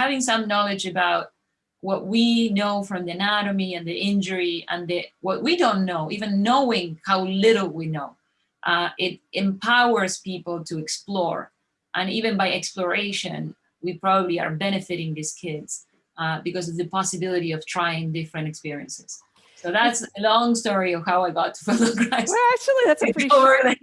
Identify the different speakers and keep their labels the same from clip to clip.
Speaker 1: having some knowledge about what we know from the anatomy and the injury and the what we don't know, even knowing how little we know, uh, it empowers people to explore. And even by exploration, we probably are benefiting these kids uh, because of the possibility of trying different experiences. So that's a long story of how I got to Feldenkrais.
Speaker 2: Well, actually, that's a pretty short.
Speaker 1: Like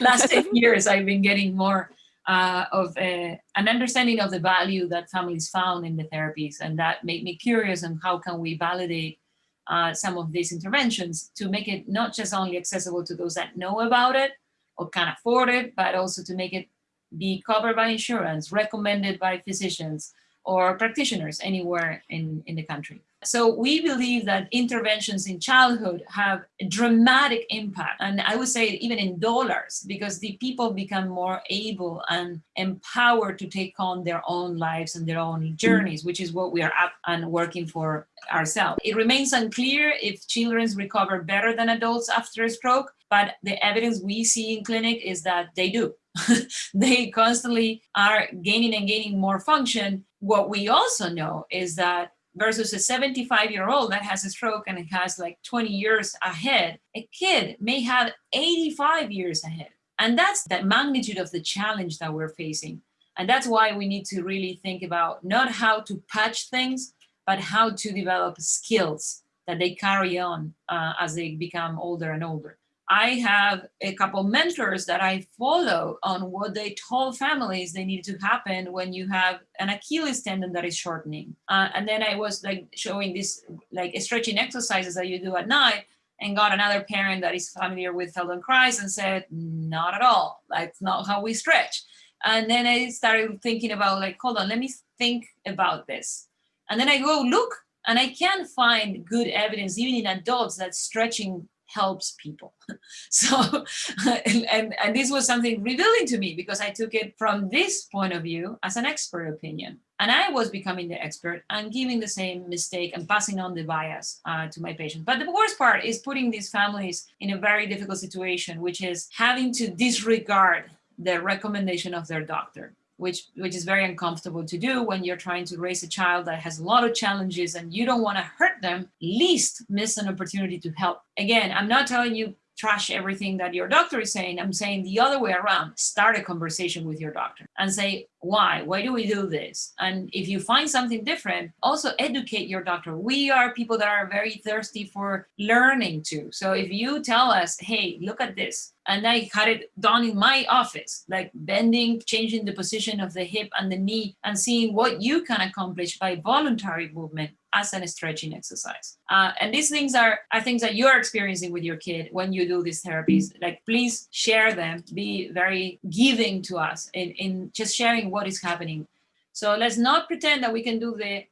Speaker 1: last 10 years, I've been getting more uh, of a, an understanding of the value that families found in the therapies. And that made me curious on how can we validate uh, some of these interventions to make it not just only accessible to those that know about it or can afford it, but also to make it be covered by insurance, recommended by physicians or practitioners anywhere in, in the country. So we believe that interventions in childhood have a dramatic impact. And I would say even in dollars, because the people become more able and empowered to take on their own lives and their own journeys, which is what we are up and working for ourselves. It remains unclear if children recover better than adults after a stroke, but the evidence we see in clinic is that they do. they constantly are gaining and gaining more function. What we also know is that versus a 75 year old that has a stroke and has like 20 years ahead, a kid may have 85 years ahead. And that's the magnitude of the challenge that we're facing. And that's why we need to really think about not how to patch things, but how to develop skills that they carry on uh, as they become older and older. I have a couple mentors that I follow on what they told families they need to happen when you have an Achilles tendon that is shortening. Uh, and then I was like showing this like stretching exercises that you do at night and got another parent that is familiar with Feldenkrais and said, not at all, that's not how we stretch. And then I started thinking about like, hold on, let me think about this. And then I go look and I can't find good evidence, even in adults, that stretching helps people. so, and, and, and this was something revealing to me because I took it from this point of view as an expert opinion. And I was becoming the expert and giving the same mistake and passing on the bias uh, to my patients. But the worst part is putting these families in a very difficult situation, which is having to disregard the recommendation of their doctor which which is very uncomfortable to do when you're trying to raise a child that has a lot of challenges and you don't want to hurt them least miss an opportunity to help. Again i'm not telling you trash everything that your doctor is saying i'm saying the other way around start a conversation with your doctor and say why? Why do we do this? And if you find something different also educate your doctor. We are people that are very thirsty for learning too. So if you tell us hey look at this and I had it done in my office, like bending, changing the position of the hip and the knee and seeing what you can accomplish by voluntary movement as a stretching exercise. Uh, and these things are, are things that you're experiencing with your kid when you do these therapies. Like, please share them, be very giving to us in, in just sharing what is happening. So let's not pretend that we can do the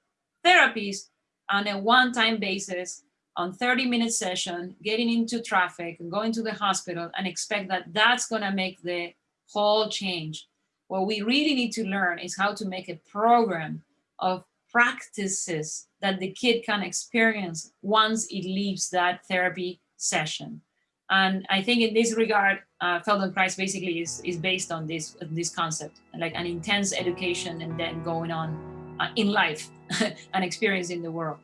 Speaker 1: therapies on a one-time basis on 30 minute session, getting into traffic and going to the hospital and expect that that's gonna make the whole change. What we really need to learn is how to make a program of practices that the kid can experience once it leaves that therapy session. And I think in this regard, uh, Feldenkrais basically is, is based on this, this concept, like an intense education and then going on uh, in life and experiencing the world.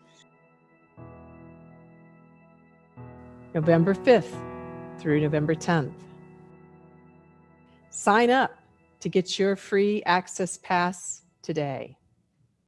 Speaker 2: November 5th through November 10th. Sign up to get your free access pass today.